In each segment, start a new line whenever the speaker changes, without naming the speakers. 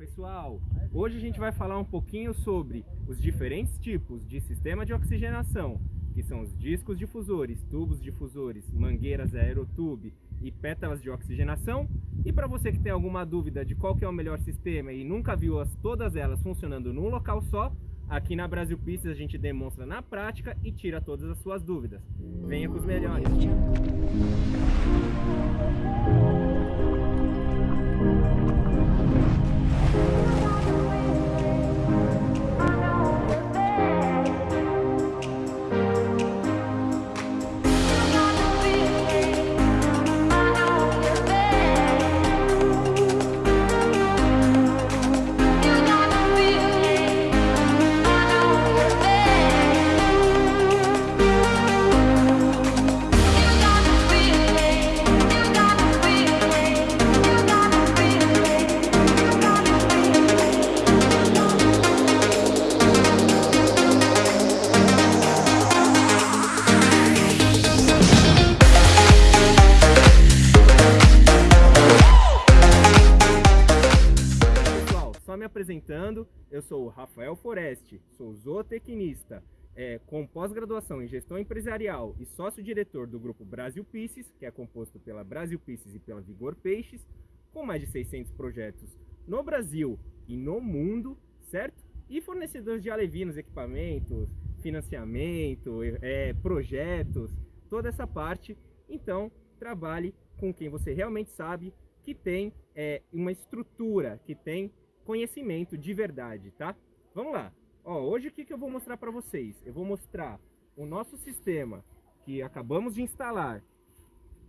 pessoal! Hoje a gente vai falar um pouquinho sobre os diferentes tipos de sistema de oxigenação, que são os discos difusores, tubos difusores, mangueiras aerotube e pétalas de oxigenação. E para você que tem alguma dúvida de qual é o melhor sistema e nunca viu as, todas elas funcionando num local só, aqui na Brasil Pistas a gente demonstra na prática e tira todas as suas dúvidas. Venha com os melhores! Só empresarial e sócio-diretor do grupo Brasil Pisces, que é composto pela Brasil Pisces e pela Vigor Peixes, com mais de 600 projetos no Brasil e no mundo, certo? E fornecedores de alevinos, equipamentos, financiamento, é, projetos, toda essa parte. Então, trabalhe com quem você realmente sabe que tem é, uma estrutura, que tem conhecimento de verdade, tá? Vamos lá. Ó, hoje o que, que eu vou mostrar para vocês? Eu vou mostrar o nosso sistema que acabamos de instalar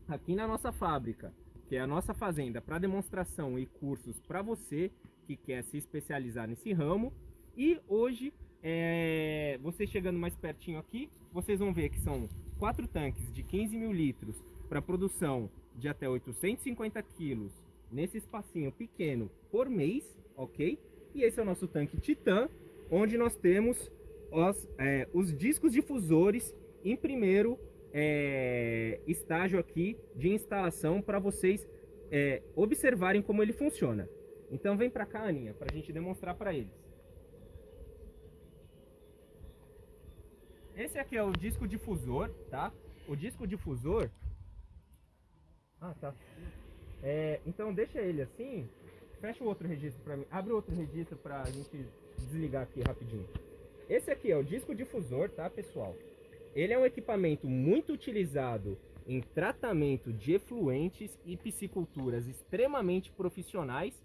aqui na nossa fábrica, que é a nossa fazenda para demonstração e cursos para você que quer se especializar nesse ramo. E hoje, é, vocês chegando mais pertinho aqui, vocês vão ver que são quatro tanques de 15 mil litros para produção de até 850 quilos nesse espacinho pequeno por mês ok? E esse é o nosso tanque Titan, onde nós temos os, é, os discos difusores em primeiro é, estágio aqui de instalação para vocês é, observarem como ele funciona. Então vem para cá, Aninha, para a gente demonstrar para eles. Esse aqui é o disco difusor, tá? O disco difusor... Ah, tá. É, então deixa ele assim, fecha o outro registro para mim. Abre outro registro para a gente desligar aqui rapidinho. Esse aqui é o disco difusor, tá, pessoal? Ele é um equipamento muito utilizado em tratamento de efluentes e pisciculturas extremamente profissionais,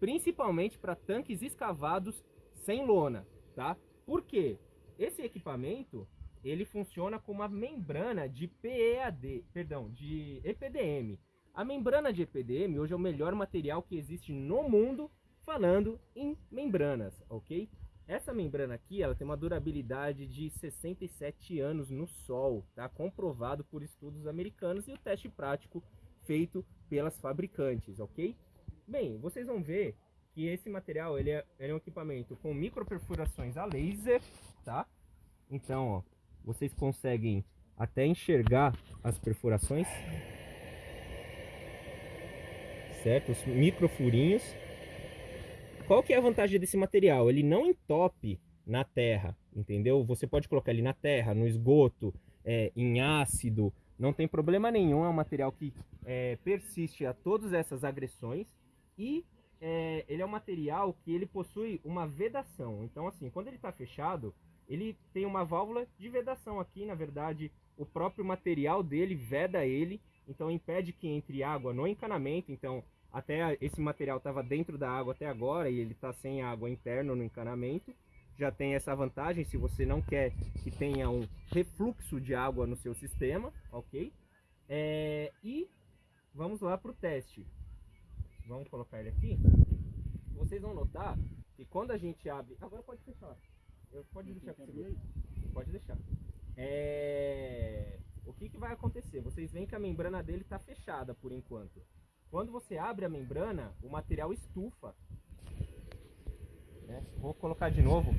principalmente para tanques escavados sem lona, tá? Por quê? Esse equipamento, ele funciona com uma membrana de PEAD, perdão, de EPDM, a membrana de EPDM hoje é o melhor material que existe no mundo falando em membranas, ok? Essa membrana aqui, ela tem uma durabilidade de 67 anos no sol, tá? Comprovado por estudos americanos e o teste prático feito pelas fabricantes, ok? Bem, vocês vão ver que esse material, ele é, ele é um equipamento com microperfurações a laser, tá? Então, ó, vocês conseguem até enxergar as perfurações certo? Os microfurinhos. Qual que é a vantagem desse material? Ele não entope na terra, entendeu? Você pode colocar ele na terra, no esgoto, é, em ácido, não tem problema nenhum. É um material que é, persiste a todas essas agressões e é, ele é um material que ele possui uma vedação. Então, assim, quando ele está fechado, ele tem uma válvula de vedação aqui. Na verdade, o próprio material dele veda ele então impede que entre água no encanamento. Então, até esse material estava dentro da água até agora e ele está sem água interna no encanamento. Já tem essa vantagem se você não quer que tenha um refluxo de água no seu sistema, ok? É, e vamos lá para o teste. Vamos colocar ele aqui. Vocês vão notar que quando a gente abre... Agora pode fechar. Eu, pode deixar que você... Pode deixar. É o que, que vai acontecer? Vocês veem que a membrana dele está fechada por enquanto. Quando você abre a membrana, o material estufa. Né? Vou colocar de novo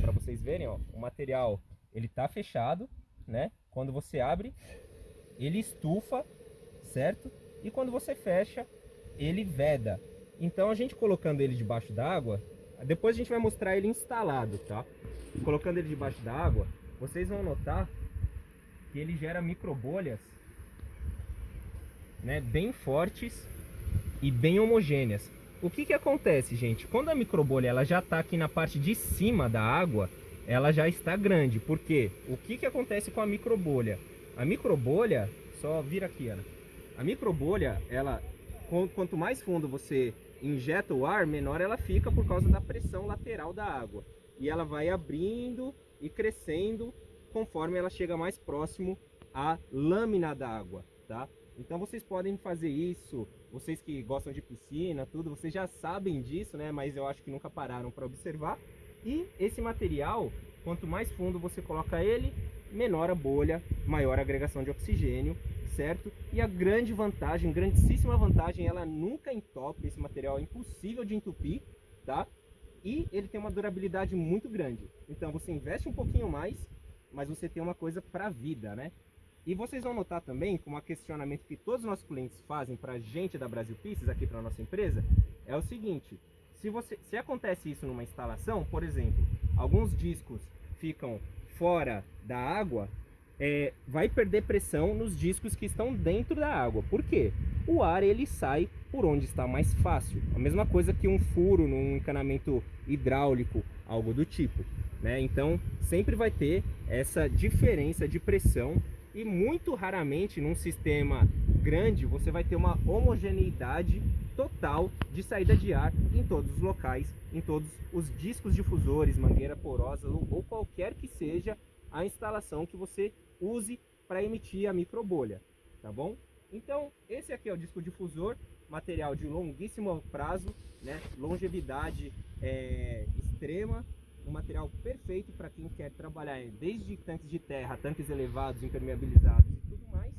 para vocês verem. Ó, o material ele está fechado, né? Quando você abre, ele estufa, certo? E quando você fecha, ele veda. Então a gente colocando ele debaixo d'água, depois a gente vai mostrar ele instalado, tá? Colocando ele debaixo d'água, vocês vão notar que ele gera microbolhas né, bem fortes e bem homogêneas. O que que acontece, gente? Quando a microbolha ela já está aqui na parte de cima da água, ela já está grande. Por quê? O que que acontece com a microbolha? A microbolha, só vira aqui, Ana. A microbolha, ela, quanto mais fundo você injeta o ar, menor ela fica por causa da pressão lateral da água. E ela vai abrindo e crescendo conforme ela chega mais próximo à lâmina da água, tá? Então vocês podem fazer isso, vocês que gostam de piscina, tudo, vocês já sabem disso, né? Mas eu acho que nunca pararam para observar. E esse material, quanto mais fundo você coloca ele, menor a bolha, maior a agregação de oxigênio, certo? E a grande vantagem, grandíssima vantagem, ela nunca entope, esse material é impossível de entupir, tá? E ele tem uma durabilidade muito grande. Então você investe um pouquinho mais, mas você tem uma coisa para a vida, né? E vocês vão notar também, como um questionamento que todos os nossos clientes fazem para a gente da Brasil Pieces, aqui para nossa empresa, é o seguinte, se, você, se acontece isso numa instalação, por exemplo, alguns discos ficam fora da água, é, vai perder pressão nos discos que estão dentro da água. Por quê? O ar ele sai por onde está mais fácil. A mesma coisa que um furo num encanamento hidráulico, algo do tipo. Né? Então sempre vai ter essa diferença de pressão e muito raramente num sistema grande você vai ter uma homogeneidade total de saída de ar em todos os locais, em todos os discos difusores, mangueira porosa ou qualquer que seja a instalação que você use para emitir a microbolha, tá bom? Então, esse aqui é o disco difusor, material de longuíssimo prazo, né? longevidade é, extrema, um material perfeito para quem quer trabalhar desde tanques de terra, tanques elevados, impermeabilizados e tudo mais,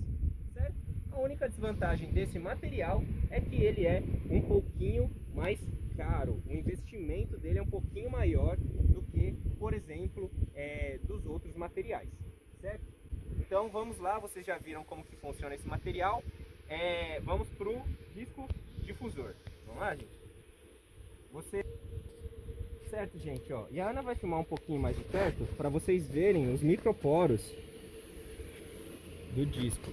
certo? A única desvantagem desse material é que ele é um pouquinho mais caro, o investimento dele é um pouquinho maior do que, por exemplo, é, dos outros materiais, certo? Então vamos lá, vocês já viram como que funciona esse material, é, vamos para o disco difusor, vamos lá gente? Você certo, gente, ó. E a Ana vai filmar um pouquinho mais de perto para vocês verem os microporos do disco.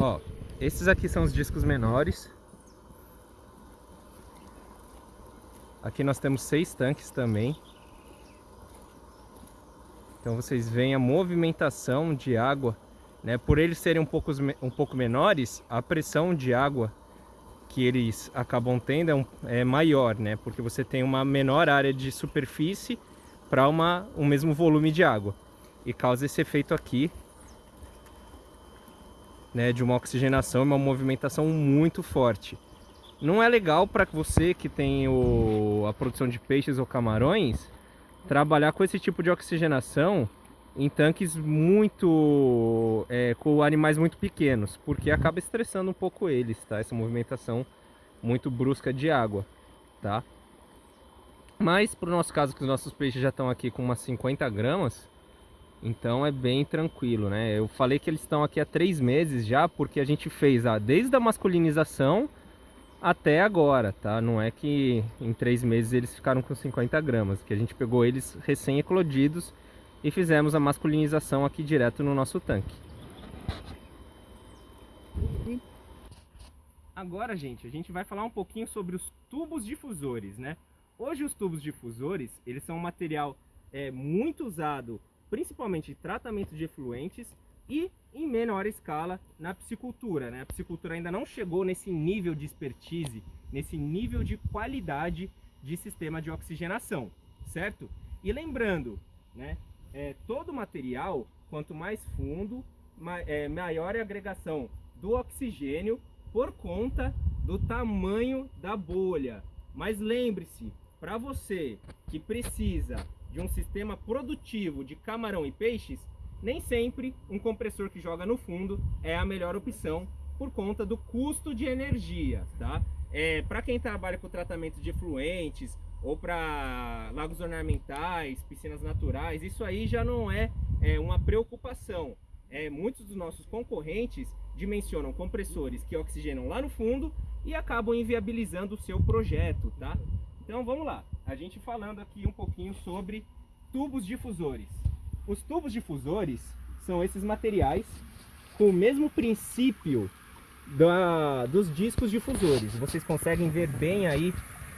Ó, esses aqui são os discos menores Aqui nós temos seis tanques também. Então vocês veem a movimentação de água. Né? Por eles serem um pouco, um pouco menores, a pressão de água que eles acabam tendo é, um, é maior, né? Porque você tem uma menor área de superfície para um mesmo volume de água. E causa esse efeito aqui né, de uma oxigenação e uma movimentação muito forte. Não é legal para você que tem o, a produção de peixes ou camarões trabalhar com esse tipo de oxigenação em tanques muito é, com animais muito pequenos, porque acaba estressando um pouco eles, tá? Essa movimentação muito brusca de água, tá? Mas para o nosso caso, que os nossos peixes já estão aqui com umas 50 gramas, então é bem tranquilo, né? Eu falei que eles estão aqui há três meses já, porque a gente fez a, desde a masculinização até agora, tá? Não é que em três meses eles ficaram com 50 gramas, que a gente pegou eles recém-eclodidos e fizemos a masculinização aqui direto no nosso tanque. Agora, gente, a gente vai falar um pouquinho sobre os tubos difusores, né? Hoje os tubos difusores, eles são um material é, muito usado, principalmente em tratamento de efluentes e em menor escala na piscicultura. Né? A piscicultura ainda não chegou nesse nível de expertise, nesse nível de qualidade de sistema de oxigenação, certo? E lembrando, né, é, todo material, quanto mais fundo, ma é, maior é a agregação do oxigênio por conta do tamanho da bolha. Mas lembre-se, para você que precisa de um sistema produtivo de camarão e peixes, nem sempre um compressor que joga no fundo é a melhor opção por conta do custo de energia, tá? é, para quem trabalha com tratamento de efluentes ou para lagos ornamentais, piscinas naturais, isso aí já não é, é uma preocupação. É, muitos dos nossos concorrentes dimensionam compressores que oxigenam lá no fundo e acabam inviabilizando o seu projeto, tá? Então vamos lá, a gente falando aqui um pouquinho sobre tubos difusores. Os tubos difusores são esses materiais com o mesmo princípio da, dos discos difusores. Vocês conseguem ver bem aí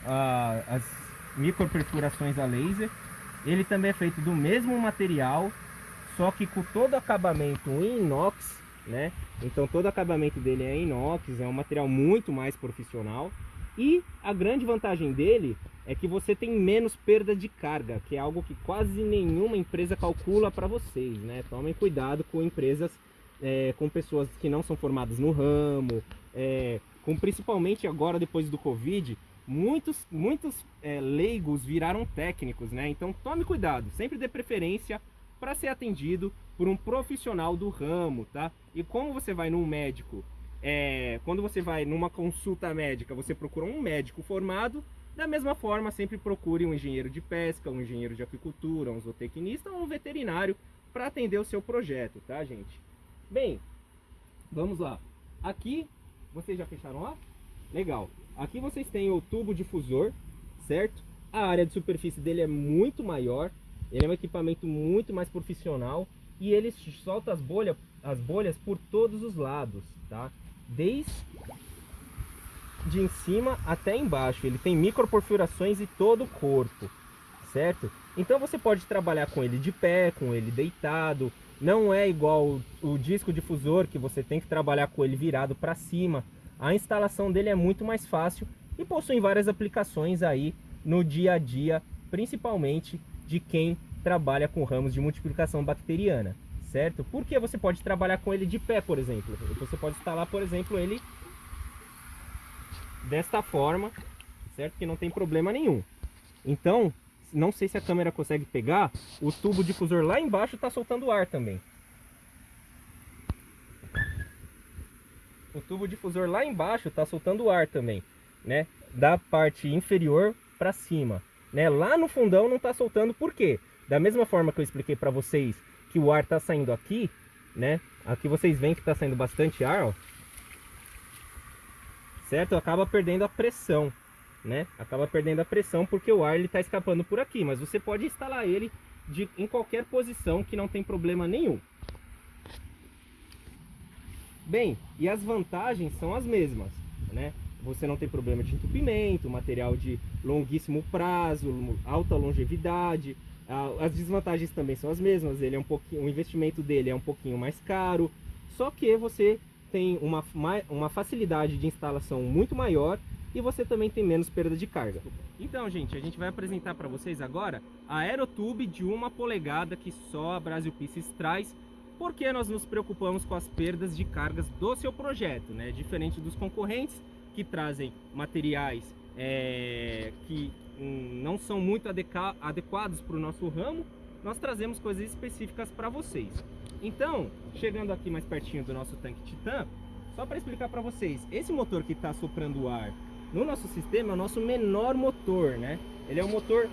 ah, as microperfurações a laser. Ele também é feito do mesmo material, só que com todo acabamento em inox, né? Então todo acabamento dele é inox, é um material muito mais profissional. E a grande vantagem dele é que você tem menos perda de carga, que é algo que quase nenhuma empresa calcula para vocês, né? Tomem cuidado com empresas é, com pessoas que não são formadas no ramo, é, com principalmente agora depois do Covid, muitos, muitos é, leigos viraram técnicos, né? Então tome cuidado, sempre dê preferência para ser atendido por um profissional do ramo, tá? E como você vai num médico, é, quando você vai numa consulta médica, você procura um médico formado, da mesma forma sempre procure um engenheiro de pesca, um engenheiro de aquicultura, um zootecnista ou um veterinário para atender o seu projeto, tá gente? Bem, vamos lá. Aqui, vocês já fecharam lá? Legal. Aqui vocês têm o tubo difusor, certo? A área de superfície dele é muito maior. Ele é um equipamento muito mais profissional. E ele solta as bolhas, as bolhas por todos os lados, tá? Desde de em cima até embaixo. Ele tem microperfurações em todo o corpo, certo? Então você pode trabalhar com ele de pé, com ele deitado, não é igual o, o disco difusor que você tem que trabalhar com ele virado para cima. A instalação dele é muito mais fácil e possui várias aplicações aí no dia a dia, principalmente de quem trabalha com ramos de multiplicação bacteriana, certo? Porque você pode trabalhar com ele de pé, por exemplo. Você pode instalar, por exemplo, ele desta forma, certo? Que não tem problema nenhum. Então, não sei se a câmera consegue pegar, o tubo difusor lá embaixo está soltando ar também. O tubo difusor lá embaixo está soltando ar também, né? Da parte inferior para cima, né? Lá no fundão não está soltando, por quê? Da mesma forma que eu expliquei para vocês que o ar está saindo aqui, né? Aqui vocês veem que está saindo bastante ar, ó. Certo? Acaba perdendo a pressão né? Acaba perdendo a pressão porque o ar ele está escapando por aqui, mas você pode instalar ele de, em qualquer posição que não tem problema nenhum. Bem, e as vantagens são as mesmas, né? Você não tem problema de entupimento, material de longuíssimo prazo, alta longevidade. As desvantagens também são as mesmas. Ele é um pouquinho, o investimento dele é um pouquinho mais caro, só que você tem uma, uma facilidade de instalação muito maior e você também tem menos perda de carga. Então, gente, a gente vai apresentar para vocês agora a Aerotube de uma polegada que só a Brasil Pieces traz, porque nós nos preocupamos com as perdas de cargas do seu projeto, né? Diferente dos concorrentes que trazem materiais é, que não são muito adequados para o nosso ramo, nós trazemos coisas específicas para vocês. Então, chegando aqui mais pertinho do nosso tanque Titan, só para explicar para vocês, esse motor que está soprando o ar no nosso sistema é o nosso menor motor, né? Ele é o motor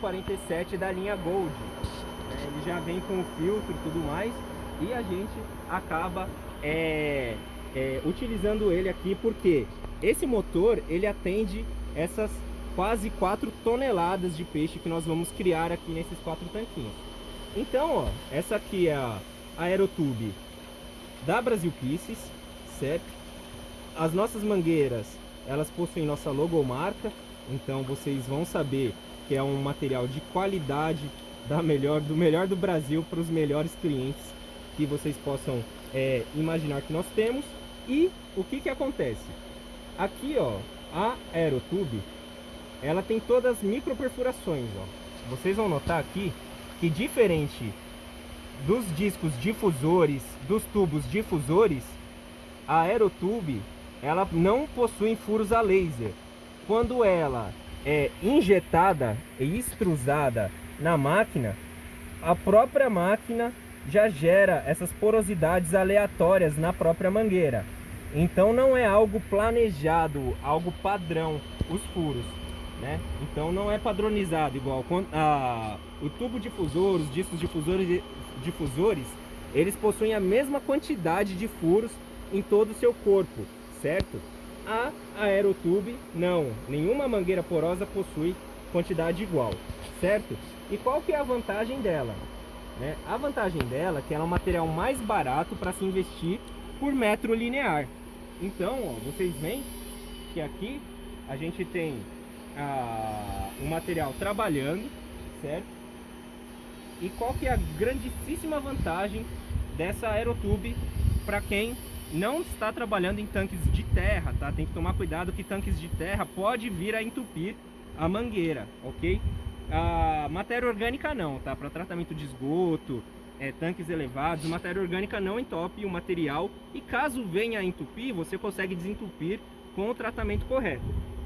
047 da linha Gold. Né? Ele já vem com o filtro e tudo mais. E a gente acaba é, é, utilizando ele aqui porque esse motor ele atende essas quase 4 toneladas de peixe que nós vamos criar aqui nesses quatro tanquinhos. Então, ó, essa aqui é a Aerotube da Brasil Pieces, certo? As nossas mangueiras elas possuem nossa logomarca, então vocês vão saber que é um material de qualidade da melhor, do melhor do Brasil para os melhores clientes que vocês possam é, imaginar que nós temos. E o que que acontece? Aqui, ó, a Aerotube, ela tem todas as micro perfurações, ó. Vocês vão notar aqui que diferente dos discos difusores, dos tubos difusores, a Aerotube ela não possui furos a laser. Quando ela é injetada e extrusada na máquina, a própria máquina já gera essas porosidades aleatórias na própria mangueira. Então não é algo planejado, algo padrão, os furos. Né? Então não é padronizado igual a, o tubo difusor, os discos difusores, difusores, eles possuem a mesma quantidade de furos em todo o seu corpo, certo? A aerotube não, nenhuma mangueira porosa possui quantidade igual, certo? E qual que é a vantagem dela? Né? A vantagem dela é que ela é um material mais barato para se investir por metro linear. Então, ó, vocês veem que aqui a gente tem ah, o material trabalhando, certo? E qual que é a grandíssima vantagem dessa aerotube para quem não está trabalhando em tanques de terra, tá? Tem que tomar cuidado que tanques de terra pode vir a entupir a mangueira, ok? A matéria orgânica não, tá? Para tratamento de esgoto, é, tanques elevados, matéria orgânica não entope o material e caso venha a entupir, você consegue desentupir com o tratamento correto,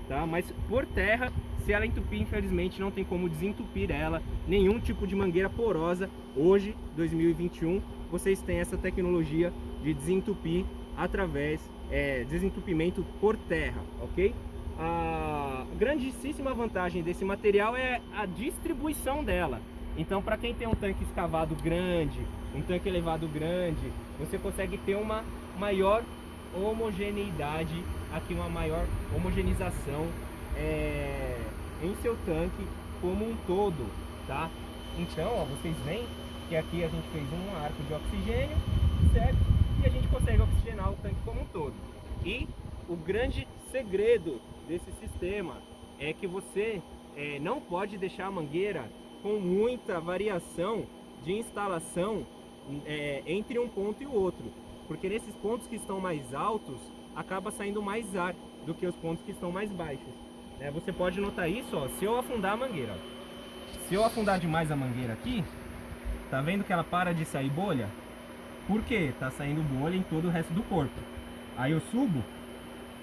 tá? Mas por terra, se ela entupir, infelizmente não tem como desentupir ela, nenhum tipo de mangueira porosa. Hoje, 2021, vocês têm essa tecnologia de desentupir através é, desentupimento por terra, ok? A grandíssima vantagem desse material é a distribuição dela. Então, para quem tem um tanque escavado grande, um tanque elevado grande, você consegue ter uma maior homogeneidade, aqui uma maior homogeneização é, em seu tanque como um todo, tá? Então, ó, vocês veem que aqui a gente fez um arco de oxigênio, certo? E a gente consegue oxigenar o tanque como um todo. E o grande segredo desse sistema é que você é, não pode deixar a mangueira com muita variação de instalação é, entre um ponto e o outro, porque nesses pontos que estão mais altos acaba saindo mais ar do que os pontos que estão mais baixos. É, você pode notar isso, ó, se eu afundar a mangueira. Se eu afundar demais a mangueira aqui, tá vendo que ela para de sair bolha? Por quê? Tá saindo bolha em todo o resto do corpo. Aí eu subo,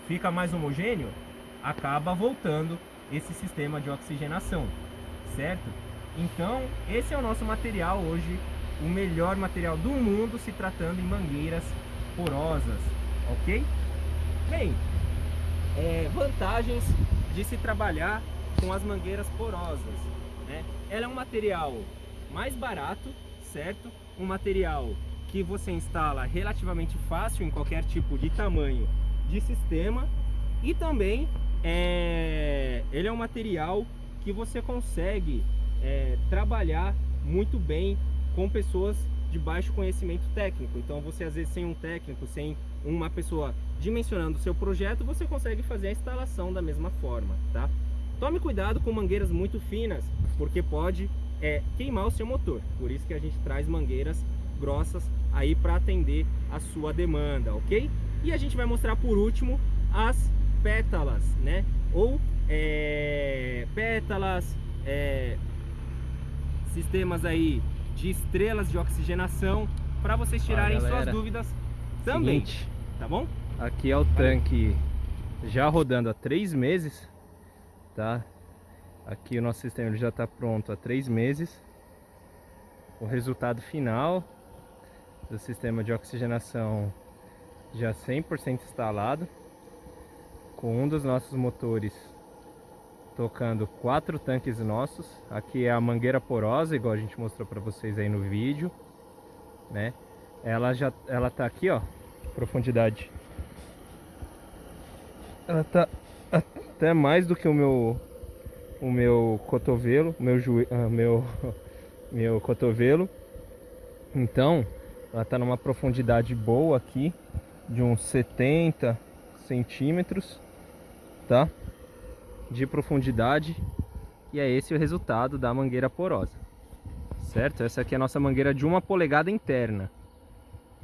fica mais homogêneo, acaba voltando esse sistema de oxigenação, certo? Então, esse é o nosso material hoje, o melhor material do mundo se tratando em mangueiras porosas, ok? Bem, é, vantagens de se trabalhar com as mangueiras porosas, né? Ela é um material mais barato, certo? Um material que você instala relativamente fácil em qualquer tipo de tamanho de sistema e também é, ele é um material que você consegue é, trabalhar muito bem com pessoas de baixo conhecimento técnico. Então você às vezes sem um técnico, sem uma pessoa dimensionando o seu projeto, você consegue fazer a instalação da mesma forma, tá? Tome cuidado com mangueiras muito finas, porque pode é, queimar o seu motor. Por isso que a gente traz mangueiras grossas aí para atender a sua demanda, ok? E a gente vai mostrar por último as pétalas, né? Ou é, pétalas, é, sistemas aí de estrelas de oxigenação para vocês tirarem suas dúvidas também, Seguinte, tá bom?
Aqui é o tanque já rodando há três meses, tá? Aqui o nosso sistema já está pronto há três meses. O resultado final do sistema de oxigenação já 100% instalado, com um dos nossos motores tocando quatro tanques nossos. Aqui é a mangueira porosa, igual a gente mostrou para vocês aí no vídeo, né? Ela já ela tá aqui, ó, profundidade. Ela tá até mais do que o meu o meu cotovelo, meu joelho, uh, meu meu cotovelo. Então, ela tá numa profundidade boa aqui, de uns 70 centímetros, tá? de profundidade e é esse o resultado da mangueira porosa certo? essa aqui é a nossa mangueira de uma polegada interna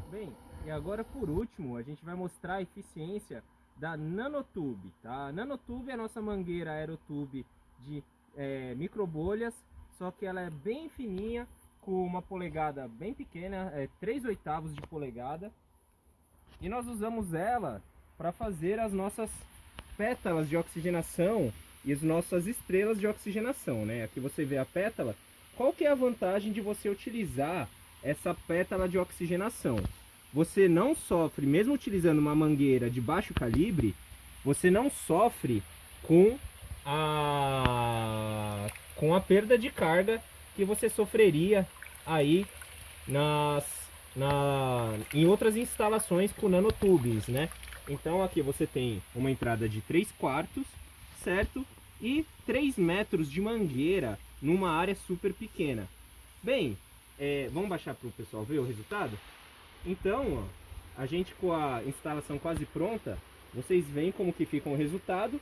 bem, e agora por último a gente vai mostrar a eficiência da Nanotube tá? Nanotube é a nossa mangueira aerotube de é, microbolhas só que ela é bem fininha com uma polegada bem pequena, é 3 oitavos de polegada e nós usamos ela para fazer as nossas pétalas de oxigenação e as nossas estrelas de oxigenação, né? Aqui você vê a pétala. Qual que é a vantagem de você utilizar essa pétala de oxigenação? Você não sofre, mesmo utilizando uma mangueira de baixo calibre, você não sofre com a com a perda de carga que você sofreria aí nas na em outras instalações com nanotubes, né? Então aqui você tem uma entrada de 3 quartos, certo? E 3 metros de mangueira numa área super pequena. Bem, é, vamos baixar para o pessoal ver o resultado? Então, ó, a gente com a instalação quase pronta, vocês veem como que fica o resultado.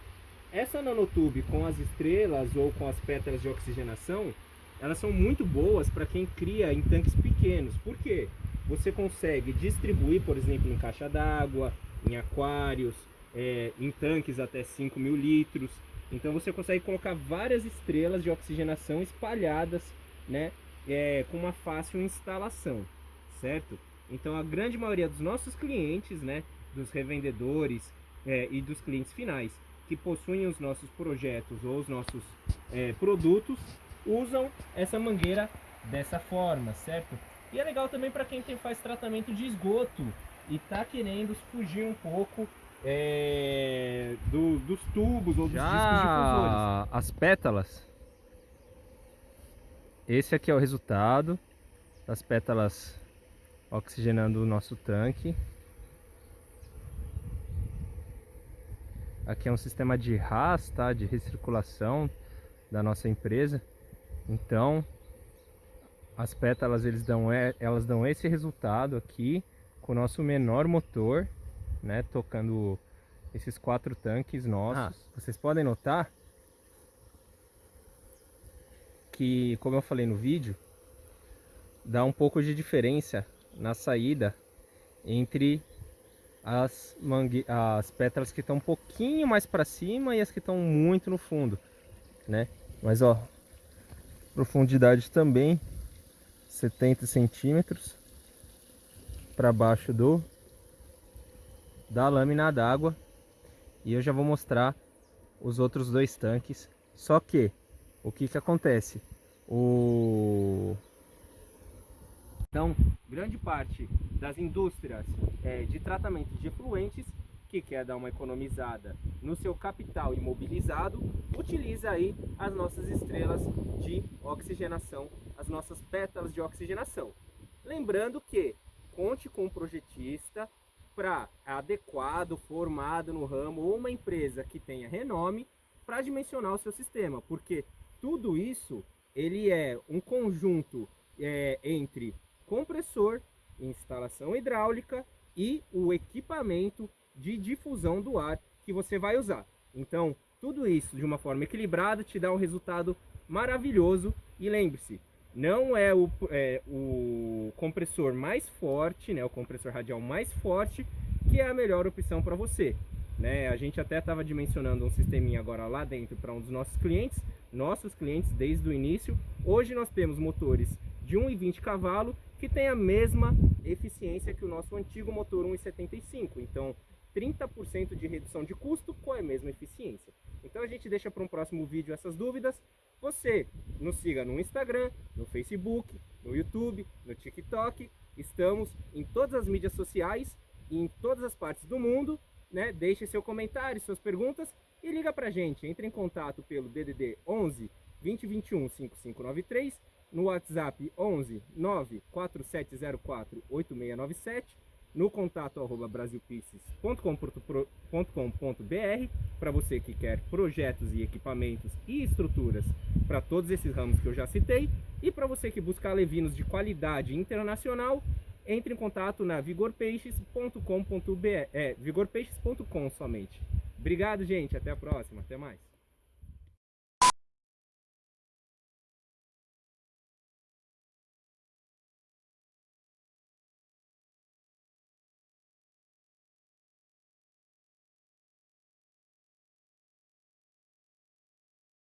Essa nanotube com as estrelas ou com as pétalas de oxigenação, elas são muito boas para quem cria em tanques pequenos. Por quê? Você consegue distribuir, por exemplo, em caixa d'água, em aquários, é, em tanques até 5 mil litros. Então você consegue colocar várias estrelas de oxigenação espalhadas, né, é, com uma fácil instalação, certo? Então a grande maioria dos nossos clientes, né, dos revendedores é, e dos clientes finais que possuem os nossos projetos ou os nossos é, produtos usam essa mangueira dessa forma, certo? E é legal também para quem tem, faz tratamento de esgoto e está querendo fugir um pouco é, do, dos tubos ou dos
Já
discos difusores.
As pétalas. Esse aqui é o resultado das pétalas oxigenando o nosso tanque. Aqui é um sistema de RAS, tá? de recirculação da nossa empresa. Então, as pétalas eles dão, elas dão esse resultado aqui com o nosso menor motor, né? Tocando esses quatro tanques nossos. Ah, vocês podem notar que, como eu falei no vídeo, dá um pouco de diferença na saída entre as, mangue... as pétalas que estão um pouquinho mais para cima e as que estão muito no fundo, né? Mas ó, profundidade também 70 centímetros para baixo do da lâmina d'água e eu já vou mostrar os outros dois tanques. Só que o que que acontece? O
então, grande parte das indústrias é, de tratamento de efluentes, que quer dar uma economizada no seu capital imobilizado, utiliza aí as nossas estrelas de oxigenação, as nossas pétalas de oxigenação. Lembrando que conte com um projetista para adequado, formado no ramo ou uma empresa que tenha renome para dimensionar o seu sistema, porque tudo isso ele é um conjunto é, entre compressor, instalação hidráulica e o equipamento de difusão do ar que você vai usar. Então, tudo isso de uma forma equilibrada te dá um resultado maravilhoso. E lembre-se, não é o, é o compressor mais forte, né, o compressor radial mais forte, que é a melhor opção para você. Né? A gente até estava dimensionando um sisteminha agora lá dentro para um dos nossos clientes, nossos clientes desde o início. Hoje nós temos motores de 1,20 cavalo que tem a mesma eficiência que o nosso antigo motor 1,75. Então, 30% de redução de custo com a mesma eficiência. Então a gente deixa para um próximo vídeo essas dúvidas. Você nos siga no Instagram, no Facebook, no YouTube, no TikTok. Estamos em todas as mídias sociais e em todas as partes do mundo. Né? Deixe seu comentário, suas perguntas e liga para a gente. Entre em contato pelo DDD 11 2021 5593 no WhatsApp 11 94704 8697, no contato arroba brasilpices.com.br para você que quer projetos e equipamentos e estruturas para todos esses ramos que eu já citei e para você que busca alevinos de qualidade internacional, entre em contato na vigorpeixes.com.br, é, vigorpeixes.com somente. Obrigado, gente, até a próxima, até mais.